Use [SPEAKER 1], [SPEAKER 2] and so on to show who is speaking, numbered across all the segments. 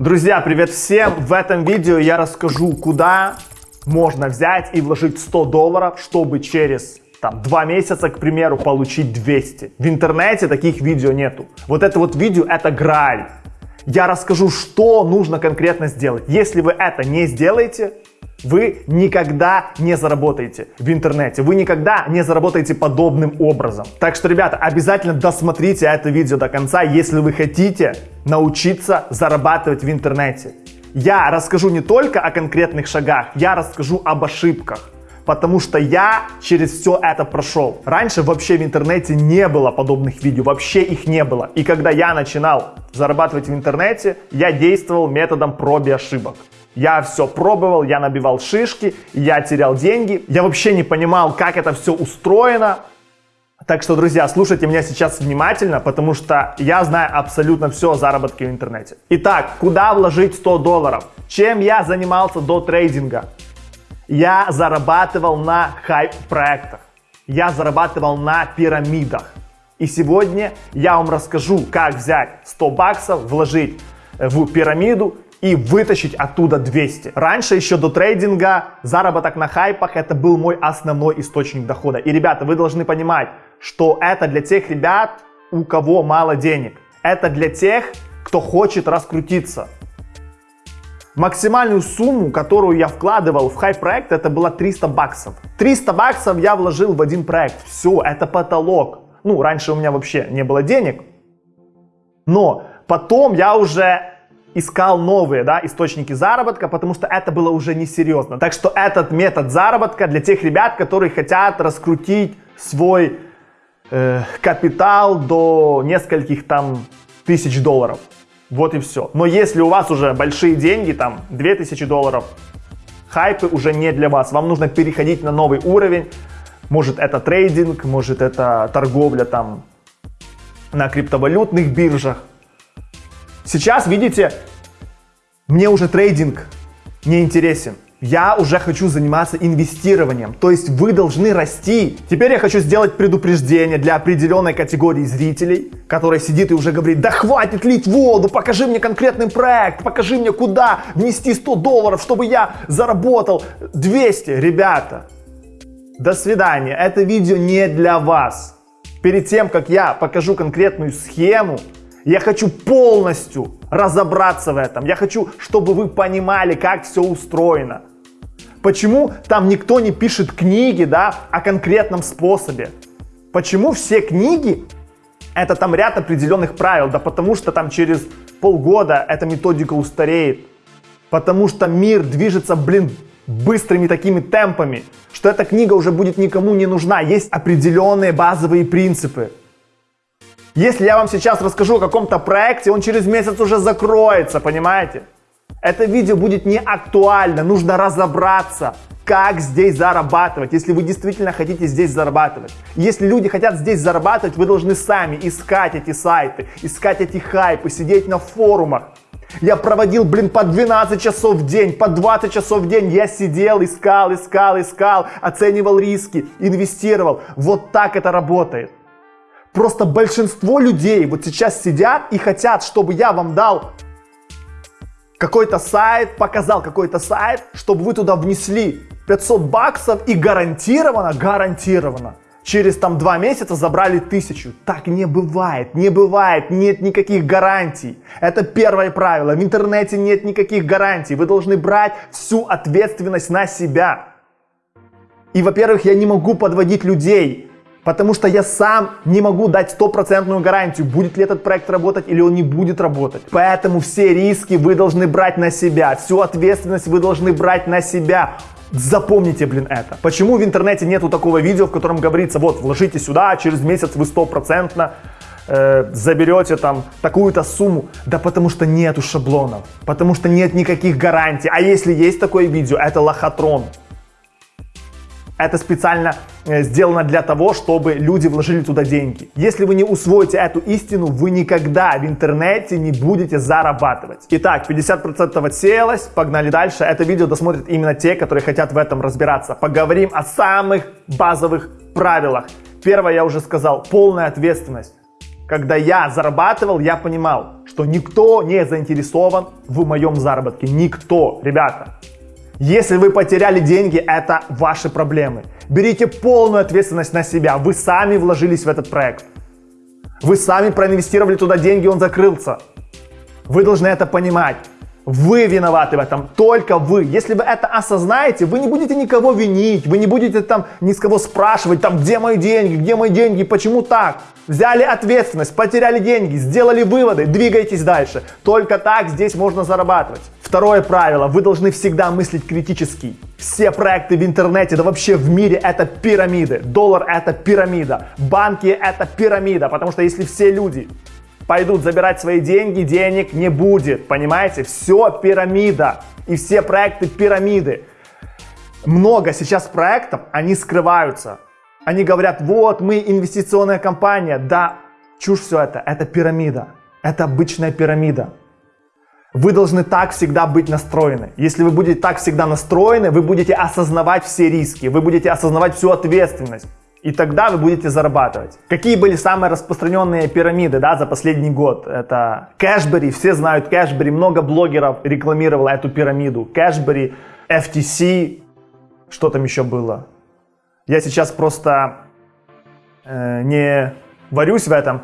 [SPEAKER 1] Друзья, привет всем! В этом видео я расскажу, куда можно взять и вложить 100 долларов, чтобы через там, два месяца, к примеру, получить 200. В интернете таких видео нету. Вот это вот видео, это граль. Я расскажу, что нужно конкретно сделать. Если вы это не сделаете, вы никогда не заработаете в интернете. Вы никогда не заработаете подобным образом. Так что, ребята, обязательно досмотрите это видео до конца, если вы хотите научиться зарабатывать в интернете. Я расскажу не только о конкретных шагах, я расскажу об ошибках. Потому что я через все это прошел. Раньше вообще в интернете не было подобных видео, вообще их не было. И когда я начинал зарабатывать в интернете, я действовал методом проб и ошибок. Я все пробовал, я набивал шишки, я терял деньги. Я вообще не понимал, как это все устроено. Так что, друзья, слушайте меня сейчас внимательно, потому что я знаю абсолютно все о заработке в интернете. Итак, куда вложить 100 долларов? Чем я занимался до трейдинга? Я зарабатывал на хайп-проектах. Я зарабатывал на пирамидах. И сегодня я вам расскажу, как взять 100 баксов, вложить в пирамиду и вытащить оттуда 200. Раньше, еще до трейдинга, заработок на хайпах это был мой основной источник дохода. И, ребята, вы должны понимать, что это для тех ребят, у кого мало денег. Это для тех, кто хочет раскрутиться. Максимальную сумму, которую я вкладывал в хайп-проект, это было 300 баксов. 300 баксов я вложил в один проект. Все, это потолок. Ну, раньше у меня вообще не было денег. Но потом я уже искал новые да, источники заработка, потому что это было уже несерьезно. Так что этот метод заработка для тех ребят, которые хотят раскрутить свой э, капитал до нескольких там тысяч долларов. Вот и все. Но если у вас уже большие деньги, там 2000 долларов, хайпы уже не для вас. Вам нужно переходить на новый уровень. Может это трейдинг, может это торговля там на криптовалютных биржах. Сейчас, видите, мне уже трейдинг не интересен. Я уже хочу заниматься инвестированием, то есть вы должны расти. Теперь я хочу сделать предупреждение для определенной категории зрителей, которая сидит и уже говорит, да хватит лить воду, покажи мне конкретный проект, покажи мне куда внести 100 долларов, чтобы я заработал 200. Ребята, до свидания, это видео не для вас. Перед тем, как я покажу конкретную схему, я хочу полностью разобраться в этом. Я хочу, чтобы вы понимали, как все устроено. Почему там никто не пишет книги, да, о конкретном способе? Почему все книги это там ряд определенных правил? Да потому что там через полгода эта методика устареет. Потому что мир движется, блин, быстрыми такими темпами, что эта книга уже будет никому не нужна. Есть определенные базовые принципы. Если я вам сейчас расскажу о каком-то проекте, он через месяц уже закроется, понимаете? Это видео будет не актуально, нужно разобраться, как здесь зарабатывать, если вы действительно хотите здесь зарабатывать. Если люди хотят здесь зарабатывать, вы должны сами искать эти сайты, искать эти хайпы, сидеть на форумах. Я проводил, блин, по 12 часов в день, по 20 часов в день я сидел, искал, искал, искал, оценивал риски, инвестировал. Вот так это работает. Просто большинство людей вот сейчас сидят и хотят, чтобы я вам дал какой-то сайт, показал какой-то сайт, чтобы вы туда внесли 500 баксов и гарантированно, гарантированно, через там два месяца забрали тысячу. Так не бывает, не бывает, нет никаких гарантий. Это первое правило. В интернете нет никаких гарантий. Вы должны брать всю ответственность на себя. И, во-первых, я не могу подводить людей. Потому что я сам не могу дать стопроцентную гарантию, будет ли этот проект работать или он не будет работать. Поэтому все риски вы должны брать на себя, всю ответственность вы должны брать на себя. Запомните, блин, это. Почему в интернете нету такого видео, в котором говорится, вот, вложите сюда, через месяц вы стопроцентно э, заберете там такую-то сумму. Да потому что нету шаблонов, потому что нет никаких гарантий. А если есть такое видео, это лохотрон. Это специально э, сделано для того, чтобы люди вложили туда деньги. Если вы не усвоите эту истину, вы никогда в интернете не будете зарабатывать. Итак, 50% отсеялось, погнали дальше. Это видео досмотрят именно те, которые хотят в этом разбираться. Поговорим о самых базовых правилах. Первое я уже сказал, полная ответственность. когда я зарабатывал, я понимал, что никто не заинтересован в моем заработке. Никто, ребята. Если вы потеряли деньги, это ваши проблемы. Берите полную ответственность на себя. Вы сами вложились в этот проект. Вы сами проинвестировали туда деньги, он закрылся. Вы должны это понимать. Вы виноваты в этом, только вы. Если вы это осознаете, вы не будете никого винить, вы не будете там ни с кого спрашивать, там, где мои деньги, где мои деньги, почему так. Взяли ответственность, потеряли деньги, сделали выводы, двигайтесь дальше. Только так здесь можно зарабатывать. Второе правило, вы должны всегда мыслить критически. Все проекты в интернете, да вообще в мире это пирамиды. Доллар это пирамида, банки это пирамида, потому что если все люди пойдут забирать свои деньги, денег не будет. Понимаете? Все пирамида. И все проекты пирамиды. Много сейчас проектов, они скрываются. Они говорят, вот мы инвестиционная компания. Да, чушь все это. Это пирамида. Это обычная пирамида. Вы должны так всегда быть настроены. Если вы будете так всегда настроены, вы будете осознавать все риски, вы будете осознавать всю ответственность. И тогда вы будете зарабатывать. Какие были самые распространенные пирамиды да, за последний год? Это Cashbery, все знают Cashbery, много блогеров рекламировало эту пирамиду. Cashbery, FTC, что там еще было? Я сейчас просто э, не варюсь в этом.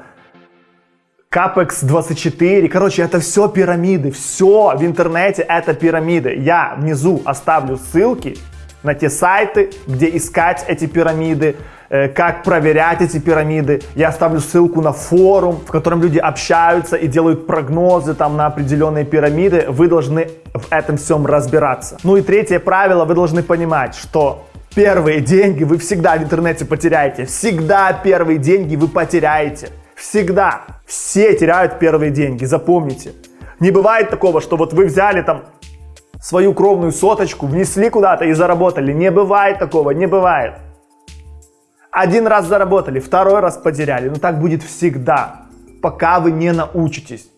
[SPEAKER 1] Capex 24, короче, это все пирамиды, все в интернете это пирамиды. Я внизу оставлю ссылки на те сайты, где искать эти пирамиды, Э, как проверять эти пирамиды. Я оставлю ссылку на форум, в котором люди общаются и делают прогнозы там на определенные пирамиды. Вы должны в этом всем разбираться. Ну и третье правило, вы должны понимать, что первые деньги вы всегда в интернете потеряете. Всегда первые деньги вы потеряете. Всегда. Все теряют первые деньги, запомните. Не бывает такого, что вот вы взяли там свою кровную соточку, внесли куда-то и заработали. Не бывает такого, не бывает. Один раз заработали, второй раз потеряли. Но так будет всегда, пока вы не научитесь.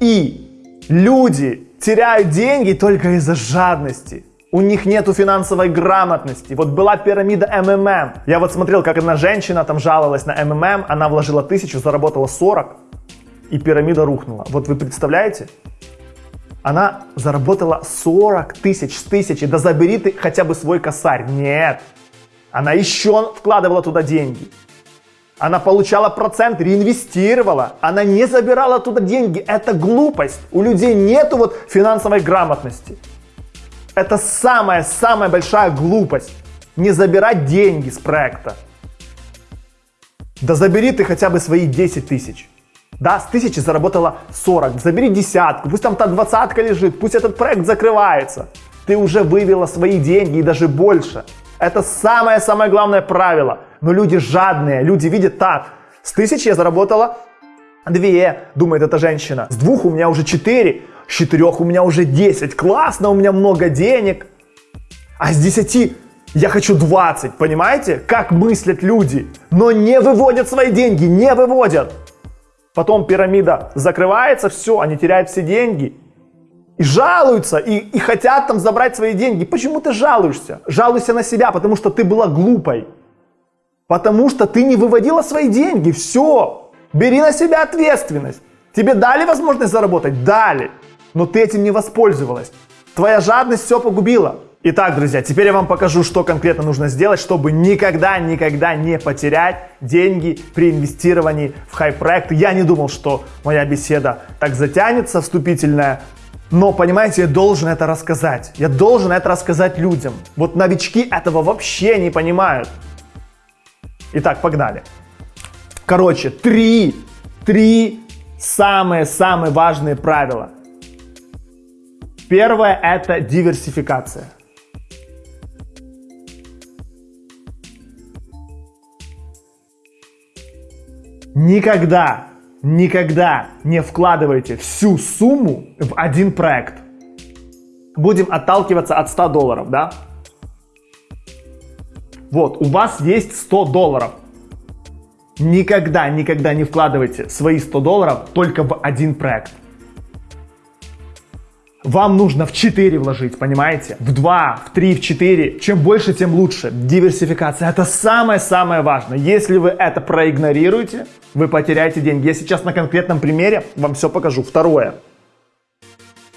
[SPEAKER 1] И люди теряют деньги только из-за жадности. У них нету финансовой грамотности. Вот была пирамида МММ. Я вот смотрел, как одна женщина там жаловалась на МММ. Она вложила тысячу, заработала 40. И пирамида рухнула. Вот вы представляете? Она заработала 40 тысяч с тысячи. Да забери ты хотя бы свой косарь. Нет. Она еще вкладывала туда деньги. Она получала процент, реинвестировала. Она не забирала туда деньги. Это глупость. У людей нету вот финансовой грамотности. Это самая-самая большая глупость. Не забирать деньги с проекта. Да забери ты хотя бы свои 10 тысяч. Да, с тысячи заработала 40. Забери десятку, пусть там та двадцатка лежит, пусть этот проект закрывается. Ты уже вывела свои деньги и даже больше. Это самое-самое главное правило. Но люди жадные, люди видят так. С тысячи я заработала две, думает эта женщина. С двух у меня уже четыре, с четырех у меня уже десять. Классно, у меня много денег. А с десяти я хочу 20, понимаете? Как мыслят люди. Но не выводят свои деньги, не выводят. Потом пирамида закрывается, все, они теряют все деньги и жалуются, и, и хотят там забрать свои деньги. Почему ты жалуешься? Жалуйся на себя, потому что ты была глупой. Потому что ты не выводила свои деньги. Все. Бери на себя ответственность. Тебе дали возможность заработать? Дали. Но ты этим не воспользовалась. Твоя жадность все погубила. Итак, друзья, теперь я вам покажу, что конкретно нужно сделать, чтобы никогда, никогда не потерять деньги при инвестировании в хай-проект. Я не думал, что моя беседа так затянется, вступительная, но, понимаете, я должен это рассказать. Я должен это рассказать людям. Вот новички этого вообще не понимают. Итак, погнали. Короче, три, три самые-самые важные правила. Первое – это диверсификация. Никогда Никогда не вкладывайте всю сумму в один проект. Будем отталкиваться от 100 долларов, да? Вот, у вас есть 100 долларов. Никогда, никогда не вкладывайте свои 100 долларов только в один проект. Вам нужно в 4 вложить, понимаете? В 2, в 3, в 4. Чем больше, тем лучше. Диверсификация это самое-самое важное. Если вы это проигнорируете, вы потеряете деньги. Я сейчас на конкретном примере вам все покажу. Второе.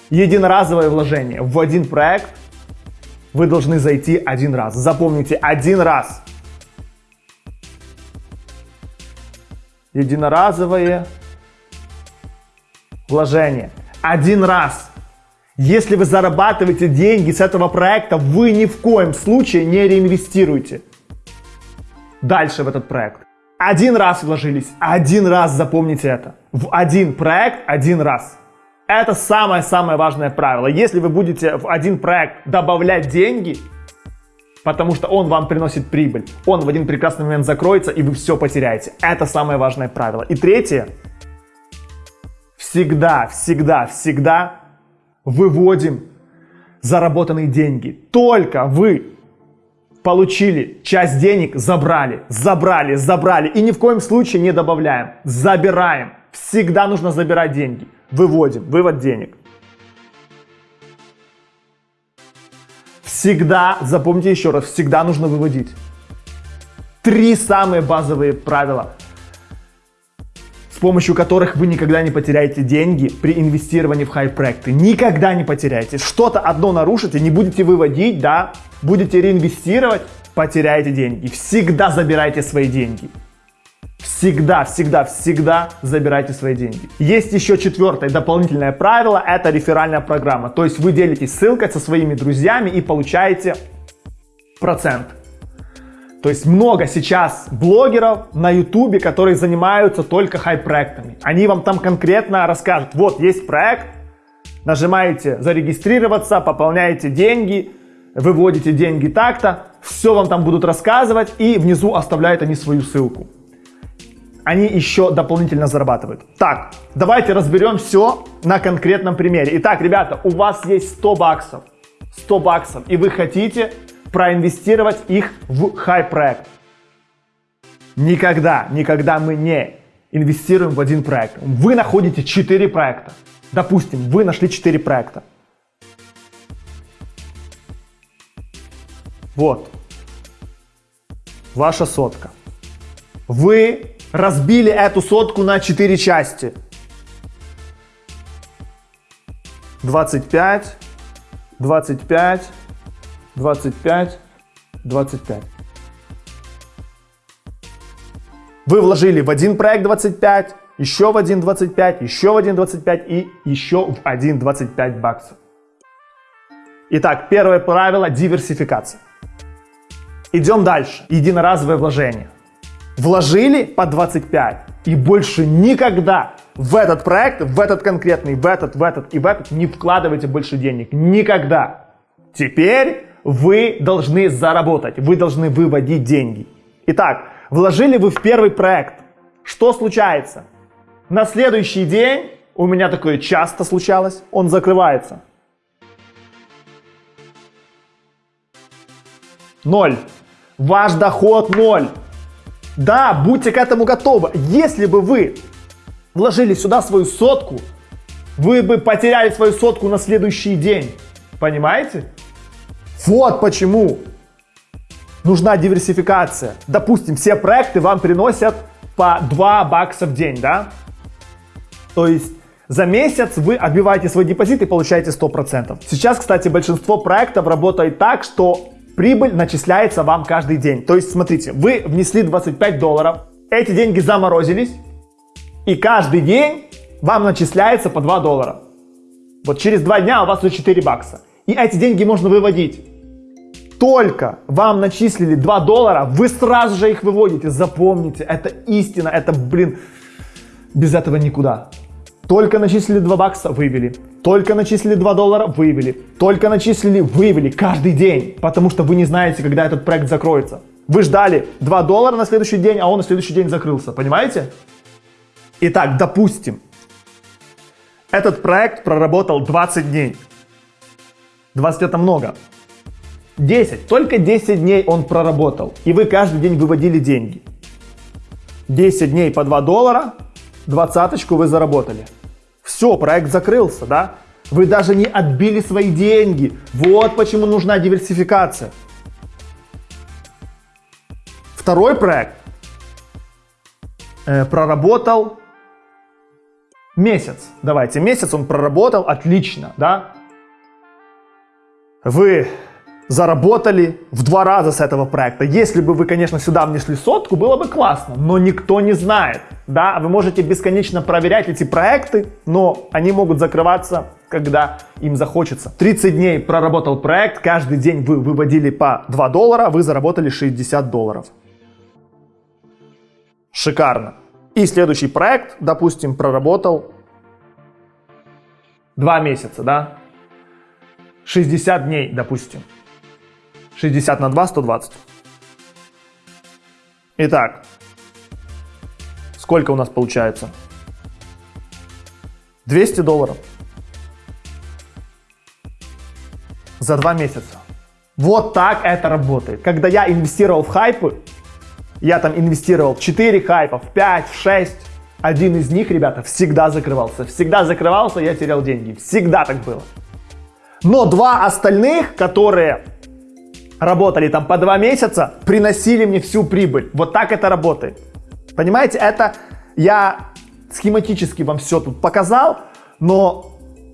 [SPEAKER 1] Единоразовое вложение в один проект вы должны зайти один раз. Запомните, один раз. Единоразовое вложение. Один раз. Если вы зарабатываете деньги с этого проекта, вы ни в коем случае не реинвестируете дальше в этот проект. Один раз вложились, один раз запомните это. В один проект один раз. Это самое-самое важное правило. Если вы будете в один проект добавлять деньги, потому что он вам приносит прибыль, он в один прекрасный момент закроется, и вы все потеряете. Это самое важное правило. И третье. Всегда, всегда, всегда выводим заработанные деньги. Только вы получили часть денег, забрали, забрали, забрали. И ни в коем случае не добавляем, забираем. Всегда нужно забирать деньги. Выводим, вывод денег. Всегда, запомните еще раз, всегда нужно выводить. Три самые базовые правила с помощью которых вы никогда не потеряете деньги при инвестировании в хай-проекты. Никогда не потеряете. Что-то одно нарушите, не будете выводить, да, будете реинвестировать, потеряете деньги. Всегда забирайте свои деньги. Всегда, всегда, всегда забирайте свои деньги. Есть еще четвертое дополнительное правило, это реферальная программа. То есть вы делитесь ссылкой со своими друзьями и получаете процент. То есть много сейчас блогеров на ютубе, которые занимаются только хай-проектами. Они вам там конкретно расскажут, вот есть проект, нажимаете зарегистрироваться, пополняете деньги, выводите деньги так-то, все вам там будут рассказывать и внизу оставляют они свою ссылку. Они еще дополнительно зарабатывают. Так, давайте разберем все на конкретном примере. Итак, ребята, у вас есть 100 баксов. 100 баксов. И вы хотите проинвестировать их в хай-проект. Никогда, никогда мы не инвестируем в один проект. Вы находите 4 проекта. Допустим, вы нашли 4 проекта. Вот. Ваша сотка. Вы разбили эту сотку на 4 части. 25, 25, 25, 25. Вы вложили в один проект 25, еще в один 25, еще в один 25 и еще в один 25 баксов. Итак, первое правило – диверсификация. Идем дальше. Единоразовое вложение. Вложили по 25 и больше никогда в этот проект, в этот конкретный, в этот, в этот и в этот не вкладывайте больше денег. Никогда. Теперь вы должны заработать, вы должны выводить деньги. Итак, вложили вы в первый проект. Что случается? На следующий день, у меня такое часто случалось, он закрывается. Ноль. Ваш доход ноль. Да, будьте к этому готовы. Если бы вы вложили сюда свою сотку, вы бы потеряли свою сотку на следующий день. Понимаете? Вот почему нужна диверсификация. Допустим, все проекты вам приносят по 2 бакса в день, да? То есть за месяц вы отбиваете свой депозит и получаете 100%. Сейчас, кстати, большинство проектов работает так, что прибыль начисляется вам каждый день. То есть, смотрите, вы внесли 25 долларов, эти деньги заморозились, и каждый день вам начисляется по 2 доллара. Вот через 2 дня у вас уже 4 бакса. И эти деньги можно выводить. Только вам начислили 2 доллара, вы сразу же их выводите. Запомните, это истина, это, блин, без этого никуда. Только начислили 2 бакса, вывели. Только начислили 2 доллара, вывели. Только начислили, вывели. Каждый день. Потому что вы не знаете, когда этот проект закроется. Вы ждали 2 доллара на следующий день, а он на следующий день закрылся. Понимаете? Итак, допустим, этот проект проработал 20 дней. 20 это много. 10. Только 10 дней он проработал. И вы каждый день выводили деньги. 10 дней по 2 доллара, двадцаточку вы заработали. Все, проект закрылся, да? Вы даже не отбили свои деньги. Вот почему нужна диверсификация. Второй проект э, проработал месяц. Давайте, месяц он проработал отлично, да? Вы заработали в два раза с этого проекта. Если бы вы, конечно, сюда внесли сотку, было бы классно, но никто не знает. Да, вы можете бесконечно проверять эти проекты, но они могут закрываться, когда им захочется. 30 дней проработал проект, каждый день вы выводили по 2 доллара, вы заработали 60 долларов. Шикарно. И следующий проект, допустим, проработал 2 месяца, да? 60 дней, допустим. 60 на 2, 120. Итак, сколько у нас получается? 200 долларов. За два месяца. Вот так это работает. Когда я инвестировал в хайпы, я там инвестировал в 4 хайпа, в 5, в 6, один из них, ребята, всегда закрывался. Всегда закрывался, я терял деньги. Всегда так было. Но два остальных, которые работали там по два месяца, приносили мне всю прибыль. Вот так это работает. Понимаете, это я схематически вам все тут показал, но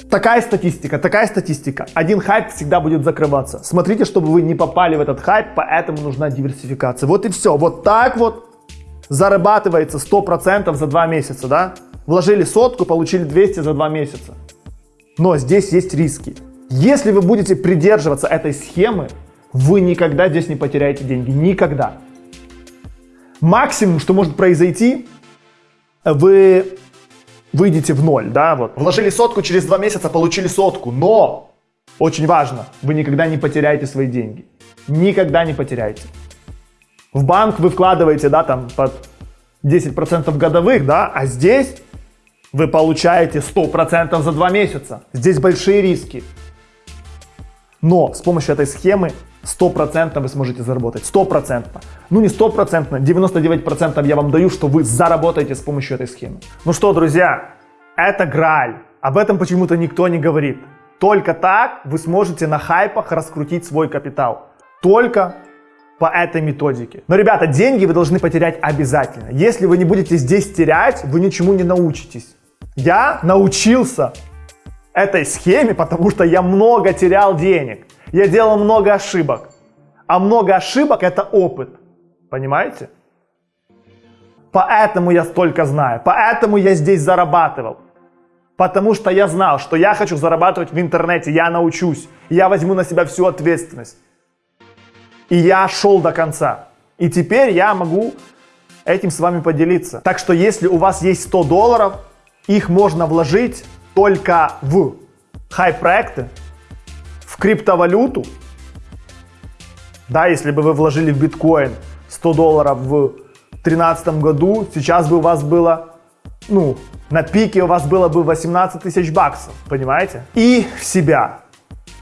[SPEAKER 1] такая статистика, такая статистика. Один хайп всегда будет закрываться. Смотрите, чтобы вы не попали в этот хайп, поэтому нужна диверсификация. Вот и все. Вот так вот зарабатывается 100% за два месяца, да? Вложили сотку, получили 200 за два месяца. Но здесь есть риски. Если вы будете придерживаться этой схемы, вы никогда здесь не потеряете деньги. Никогда. Максимум, что может произойти, вы выйдете в ноль, да, вот. Вложили сотку, через два месяца получили сотку, но, очень важно, вы никогда не потеряете свои деньги. Никогда не потеряете. В банк вы вкладываете, да, там, под 10% годовых, да, а здесь вы получаете 100% за два месяца. Здесь большие риски. Но с помощью этой схемы 100% вы сможете заработать. 100%. Ну не 100%, 99% я вам даю, что вы заработаете с помощью этой схемы. Ну что, друзья, это граль. Об этом почему-то никто не говорит. Только так вы сможете на хайпах раскрутить свой капитал. Только по этой методике. Но, ребята, деньги вы должны потерять обязательно. Если вы не будете здесь терять, вы ничему не научитесь. Я научился этой схеме, потому что я много терял денег. Я делал много ошибок. А много ошибок это опыт. Понимаете? Поэтому я столько знаю. Поэтому я здесь зарабатывал. Потому что я знал, что я хочу зарабатывать в интернете. Я научусь. Я возьму на себя всю ответственность. И я шел до конца. И теперь я могу этим с вами поделиться. Так что если у вас есть 100 долларов, их можно вложить только в хай-проекты, в криптовалюту, да, если бы вы вложили в биткоин 100 долларов в 2013 году, сейчас бы у вас было, ну, на пике у вас было бы 18 тысяч баксов, понимаете? И в себя.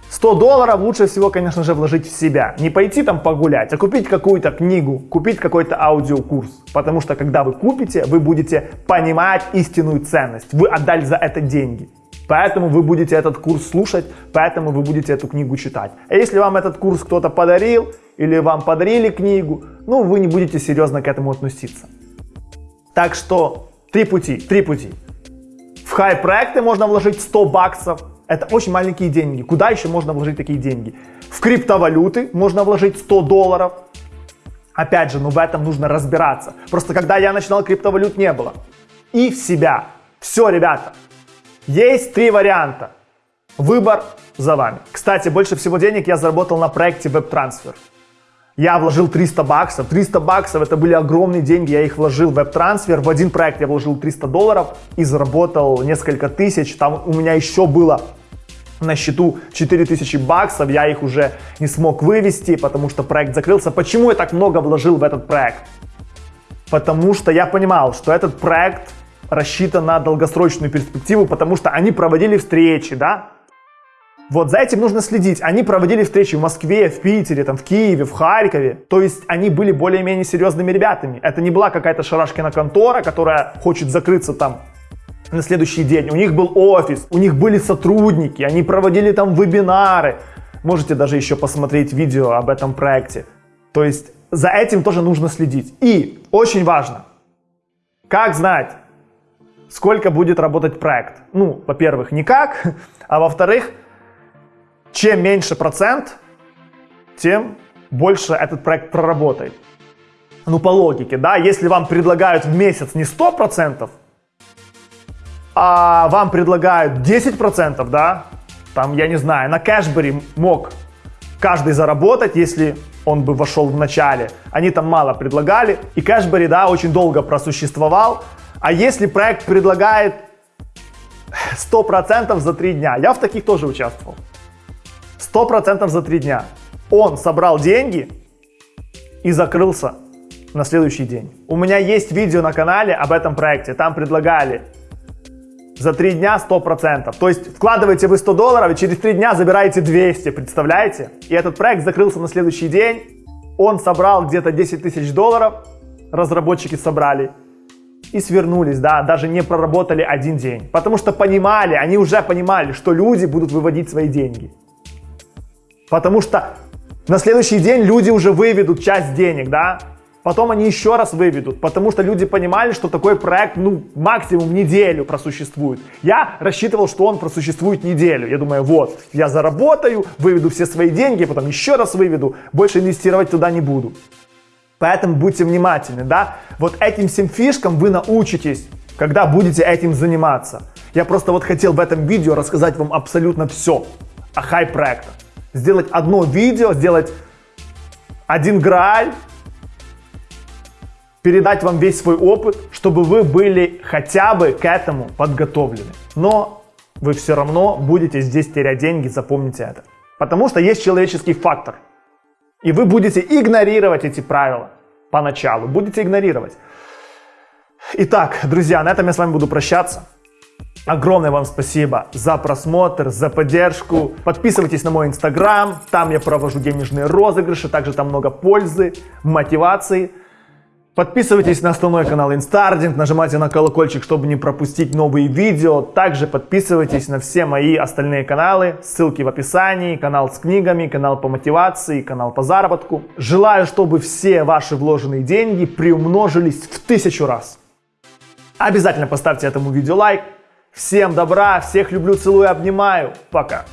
[SPEAKER 1] 100 долларов лучше всего, конечно же, вложить в себя. Не пойти там погулять, а купить какую-то книгу, купить какой-то аудиокурс. Потому что когда вы купите, вы будете понимать истинную ценность. Вы отдали за это деньги. Поэтому вы будете этот курс слушать, поэтому вы будете эту книгу читать. А если вам этот курс кто-то подарил, или вам подарили книгу, ну, вы не будете серьезно к этому относиться. Так что три пути, три пути. В хай-проекты можно вложить 100 баксов, это очень маленькие деньги. Куда еще можно вложить такие деньги? В криптовалюты можно вложить 100 долларов. Опять же, ну в этом нужно разбираться. Просто когда я начинал, криптовалют не было. И в себя. Все, ребята. Есть три варианта. Выбор за вами. Кстати, больше всего денег я заработал на проекте WebTransfer. Я вложил 300 баксов. 300 баксов это были огромные деньги. Я их вложил в WebTransfer. В один проект я вложил 300 долларов и заработал несколько тысяч. Там у меня еще было на счету 4000 баксов, я их уже не смог вывести, потому что проект закрылся. Почему я так много вложил в этот проект? Потому что я понимал, что этот проект рассчитан на долгосрочную перспективу, потому что они проводили встречи, да? Вот за этим нужно следить. Они проводили встречи в Москве, в Питере, там, в Киеве, в Харькове. То есть они были более-менее серьезными ребятами. Это не была какая-то шарашкина контора, которая хочет закрыться там на следующий день. У них был офис, у них были сотрудники, они проводили там вебинары. Можете даже еще посмотреть видео об этом проекте. То есть за этим тоже нужно следить. И очень важно, как знать, сколько будет работать проект. Ну, во-первых, никак, а во-вторых, чем меньше процент, тем больше этот проект проработает. Ну, по логике, да, если вам предлагают в месяц не 100%, а вам предлагают 10%, да, там, я не знаю, на кэшбэре мог каждый заработать, если он бы вошел в начале. Они там мало предлагали, и кэшбэри, да, очень долго просуществовал. А если проект предлагает 100% за 3 дня, я в таких тоже участвовал. 100% за 3 дня. Он собрал деньги и закрылся на следующий день. У меня есть видео на канале об этом проекте. Там предлагали за 3 дня 100%. То есть вкладываете вы 100 долларов и через 3 дня забираете 200, представляете? И этот проект закрылся на следующий день. Он собрал где-то 10 тысяч долларов, разработчики собрали и свернулись, да, даже не проработали один день. Потому что понимали, они уже понимали, что люди будут выводить свои деньги. Потому что на следующий день люди уже выведут часть денег, да, Потом они еще раз выведут, потому что люди понимали, что такой проект, ну, максимум неделю просуществует. Я рассчитывал, что он просуществует неделю. Я думаю, вот, я заработаю, выведу все свои деньги, потом еще раз выведу, больше инвестировать туда не буду. Поэтому будьте внимательны, да. Вот этим всем фишкам вы научитесь, когда будете этим заниматься. Я просто вот хотел в этом видео рассказать вам абсолютно все о хай-проектах. Сделать одно видео, сделать один грааль, передать вам весь свой опыт, чтобы вы были хотя бы к этому подготовлены. Но вы все равно будете здесь терять деньги, запомните это. Потому что есть человеческий фактор. И вы будете игнорировать эти правила поначалу, будете игнорировать. Итак, друзья, на этом я с вами буду прощаться. Огромное вам спасибо за просмотр, за поддержку. Подписывайтесь на мой инстаграм, там я провожу денежные розыгрыши, также там много пользы, мотивации. Подписывайтесь на основной канал Инстардинг, нажимайте на колокольчик, чтобы не пропустить новые видео. Также подписывайтесь на все мои остальные каналы, ссылки в описании, канал с книгами, канал по мотивации, канал по заработку. Желаю, чтобы все ваши вложенные деньги приумножились в тысячу раз. Обязательно поставьте этому видео лайк. Всем добра, всех люблю, целую, обнимаю. Пока.